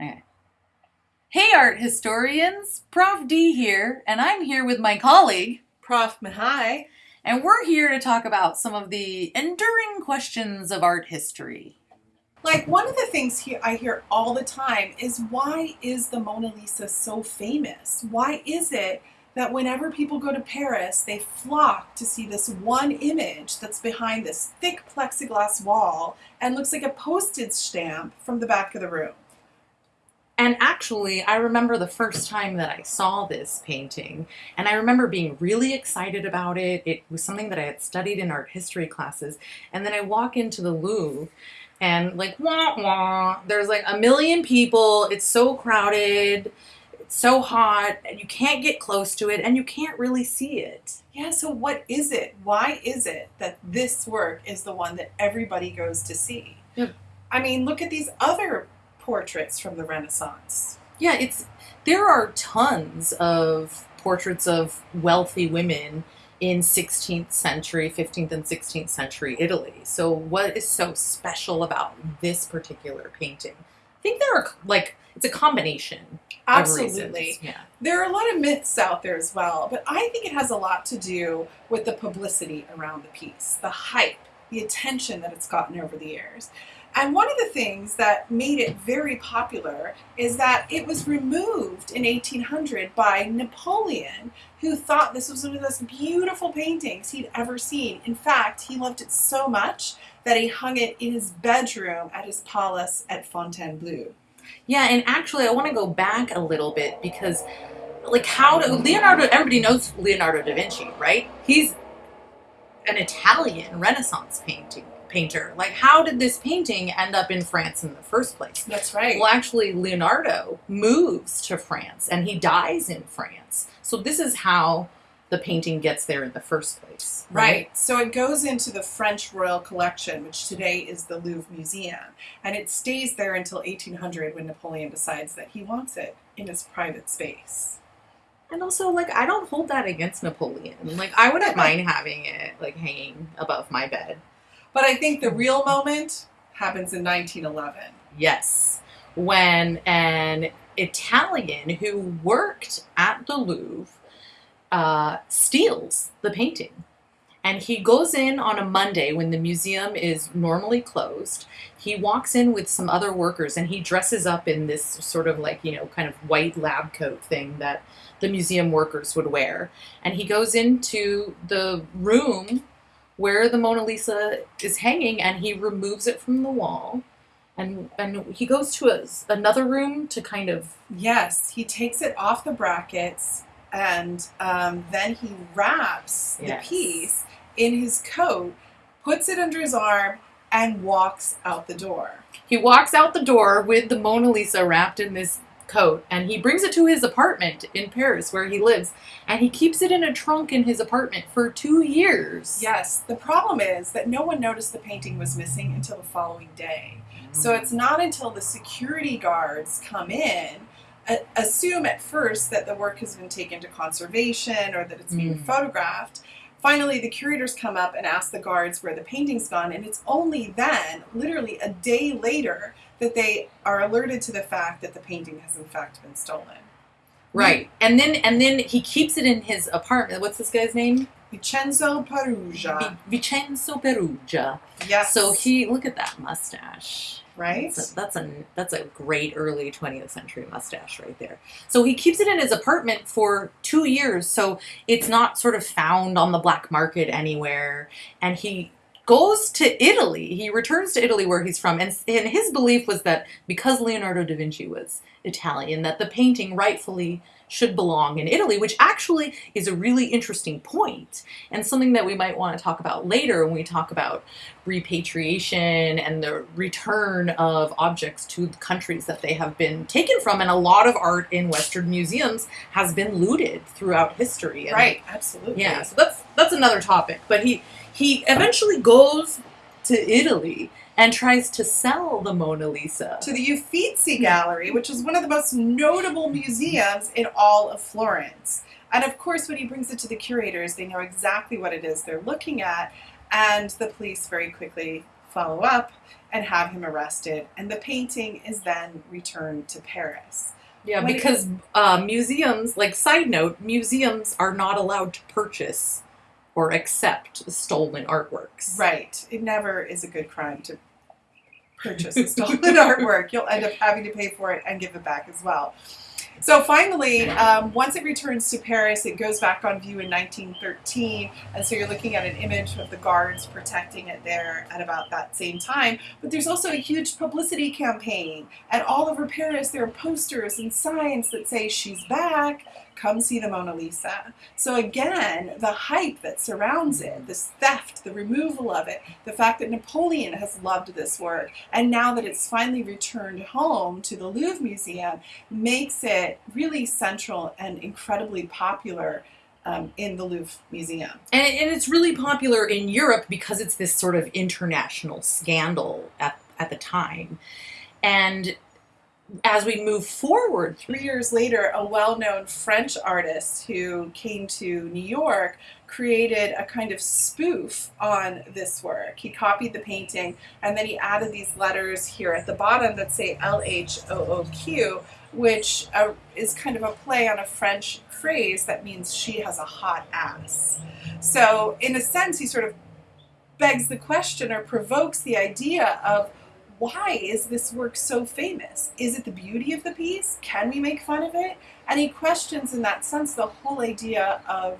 Okay. Hey, art historians! Prof. D here, and I'm here with my colleague, Prof. Mahai. and we're here to talk about some of the enduring questions of art history. Like one of the things he- I hear all the time is why is the Mona Lisa so famous? Why is it that whenever people go to Paris, they flock to see this one image that's behind this thick plexiglass wall and looks like a postage stamp from the back of the room? And actually, I remember the first time that I saw this painting, and I remember being really excited about it. It was something that I had studied in art history classes. And then I walk into the Louvre, and like, wah wah, there's like a million people. It's so crowded, it's so hot, and you can't get close to it, and you can't really see it. Yeah, so what is it? Why is it that this work is the one that everybody goes to see? Yeah. I mean, look at these other portraits from the Renaissance. Yeah, it's there are tons of portraits of wealthy women in 16th century, 15th and 16th century Italy. So what is so special about this particular painting? I think there are like it's a combination Absolutely. Yeah. There are a lot of myths out there as well, but I think it has a lot to do with the publicity around the piece, the hype, the attention that it's gotten over the years. And one of the things that made it very popular is that it was removed in 1800 by Napoleon, who thought this was one of the most beautiful paintings he'd ever seen. In fact, he loved it so much that he hung it in his bedroom at his palace at Fontainebleau. Yeah, and actually I want to go back a little bit because like how do Leonardo everybody knows Leonardo da Vinci, right? He's an Italian Renaissance painting painter. Like how did this painting end up in France in the first place? That's right. Well, actually, Leonardo moves to France and he dies in France. So, this is how the painting gets there in the first place. Right. So it goes into the French Royal Collection, which today is the Louvre Museum, and it stays there until 1800 when Napoleon decides that he wants it in his private space. And also, like, I don't hold that against Napoleon. Like, I wouldn't mind having it, like, hanging above my bed. But I think the real moment happens in 1911. Yes. When an Italian who worked at the Louvre uh, steals the painting. And he goes in on a Monday when the museum is normally closed. He walks in with some other workers and he dresses up in this sort of like, you know, kind of white lab coat thing that the museum workers would wear. And he goes into the room where the Mona Lisa is hanging and he removes it from the wall. And, and he goes to a, another room to kind of Yes, he takes it off the brackets and um, then he wraps the piece in his coat, puts it under his arm, and walks out the door. He walks out the door with the Mona Lisa wrapped in this coat and he brings it to his apartment in Paris where he lives and he keeps it in a trunk in his apartment for two years. Yes, the problem is that no one noticed the painting was missing until the following day. So it's not until the security guards come in, assume at first that the work has been taken to conservation or that it's being Mm. photographed. Finally, the curators come up and ask the guards where the painting's gone, and it's only then, literally a day later, that they are alerted to the fact that the painting has in fact been stolen. Right. And then and then he keeps it in his apartment. What's this guy's name? Vincenzo Peruggia. Vi- Vincenzo Peruggia. yes. So he look at that mustache. right. That's a, that's a that's a great early 20th century mustache right there. So he keeps it in his apartment for two years, so it's not sort of found on the black market anywhere. And he goes to Italy. He returns to Italy where he's from, and, and his belief was that because Leonardo da Vinci was Italian, that the painting rightfully should belong in Italy, which actually is a really interesting point and something that we might want to talk about later when we talk about repatriation and the return of objects to the countries that they have been taken from. And a lot of art in Western museums has been looted throughout history. And Right, absolutely. yeah, so that's that's another topic. But he he eventually goes to Italy and tries to sell the Mona Lisa. to the Uffizi Gallery, which is one of the most notable museums in all of Florence. And of course, when he brings it to the curators, they know exactly what it is they're looking at, and the police very quickly follow up and have him arrested, and the painting is then returned to Paris. Yeah, When because uh, museums, like side note, museums are not allowed to purchase or accept the stolen artworks. Right. It never is a good crime to purchase a stolen artwork. You'll end up having to pay for it and give it back as well. So finally, um, once it returns to Paris, it goes back on view in 1913. And so you're looking at an image of the guards protecting it there at about that same time. But there's also a huge publicity campaign. And all over Paris, there are posters and signs that say, She's back. Come see the Mona Lisa. So again, the hype that surrounds it, this theft, the removal of it, the fact that Napoleon has loved this work, and now that it's finally returned home to the Louvre Museum, makes it really central and incredibly popular um, in the Louvre Museum. And, and it's really popular in Europe because it's this sort of international scandal at, at the time. And as we move forward, Three years later, a well known French artist who came to New York created a kind of spoof on this work. He copied the painting and then he added these letters here at the bottom that say L H O O Q, which uh, is kind of a play on a French phrase that means she has a hot ass. So, in a sense, he sort of begs the question or provokes the idea of why is this work so famous? Is it the beauty of the piece? Can we make fun of it? And he questions, in that sense, the whole idea of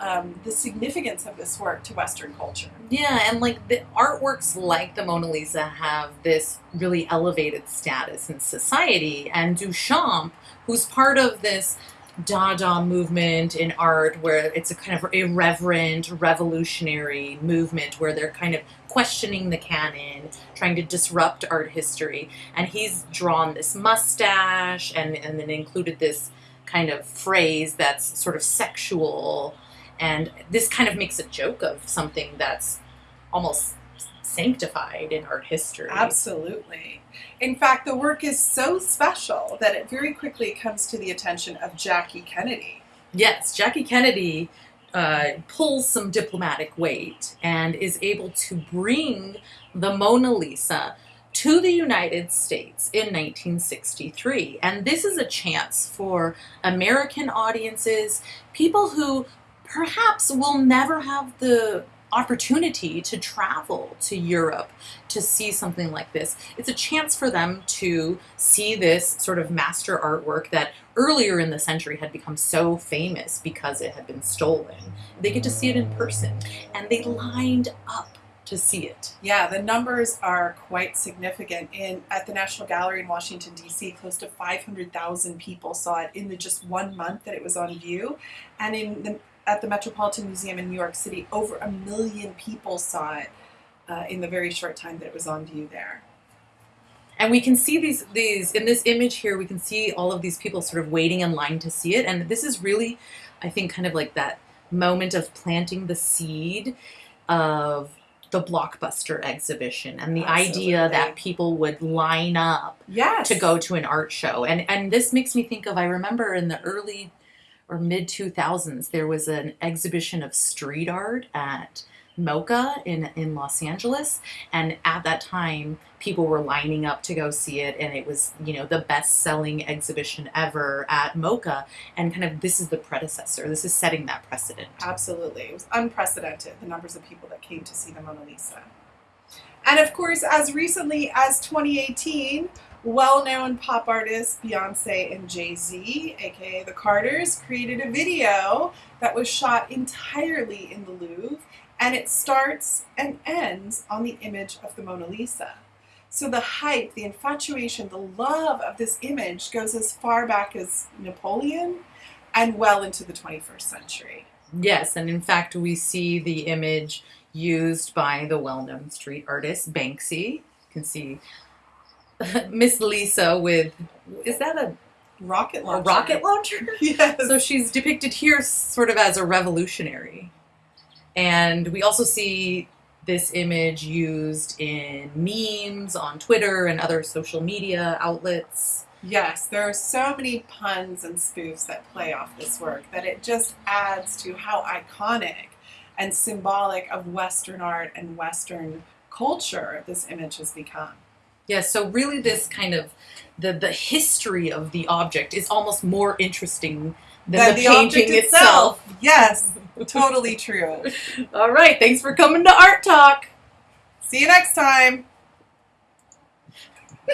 um, the significance of this work to Western culture. yeah, and like the artworks like the Mona Lisa have this really elevated status in society. And Duchamp, who's part of this Dada movement in art, where it's a kind of irreverent, revolutionary movement where they're kind of questioning the canon, trying to disrupt art history. And he's drawn this mustache and, and then included this kind of phrase that's sort of sexual. And this kind of makes a joke of something that's almost sanctified in art history. Absolutely. In fact, the work is so special that it very quickly comes to the attention of Jackie Kennedy. Yes, Jackie Kennedy uh, pulls some diplomatic weight and is able to bring the Mona Lisa to the United States in 1963. And this is a chance for American audiences, people who perhaps will never have the opportunity to travel to Europe to see something like this. It's a chance for them to see this sort of master artwork that earlier in the century had become so famous because it had been stolen. They get to see it in person and they lined up to see it. Yeah, the numbers are quite significant. In at the National Gallery in Washington D.C., close to 500,000 people saw it in the just one month that it was on view, and in the at the Metropolitan Museum in New York City, over a million people saw it uh, in the very short time that it was on view there. And we can see these these in this image here we can see all of these people sort of waiting in line to see it and this is really I think kind of like that moment of planting the seed of the blockbuster exhibition and the idea that people would line up Yes. to go to an art show. And and this makes me think of I remember in the early or mid 2000s there was an exhibition of street art at MOCA in in Los Angeles and at that time people were lining up to go see it and it was you know the best selling exhibition ever at MOCA and kind of this is the predecessor this is setting that precedent Absolutely. It was unprecedented, the numbers of people that came to see the Mona Lisa. And of course, as recently as 2018, well known pop artists Beyonce and Jay Z, aka the Carters, created a video that was shot entirely in the Louvre, and it starts and ends on the image of the Mona Lisa. So the hype, the infatuation, the love of this image goes as far back as Napoleon and well into the 21st century. Yes, and in fact, we see the image used by the well known street artist Banksy. You can see Miss Lisa with, is that a, Rocket launcher? a rocket launcher? Yes. So she's depicted here sort of as a revolutionary. And we also see this image used in memes on Twitter and other social media outlets. yes, there are so many puns and spoofs that play off this work that it just adds to how iconic and symbolic of Western art and Western culture this image has become. Yeah, so really this kind of the the history of the object is almost more interesting than Than the, the painting object itself. itself. Yes, totally true. All right, thanks for coming to Art Talk. See you next time.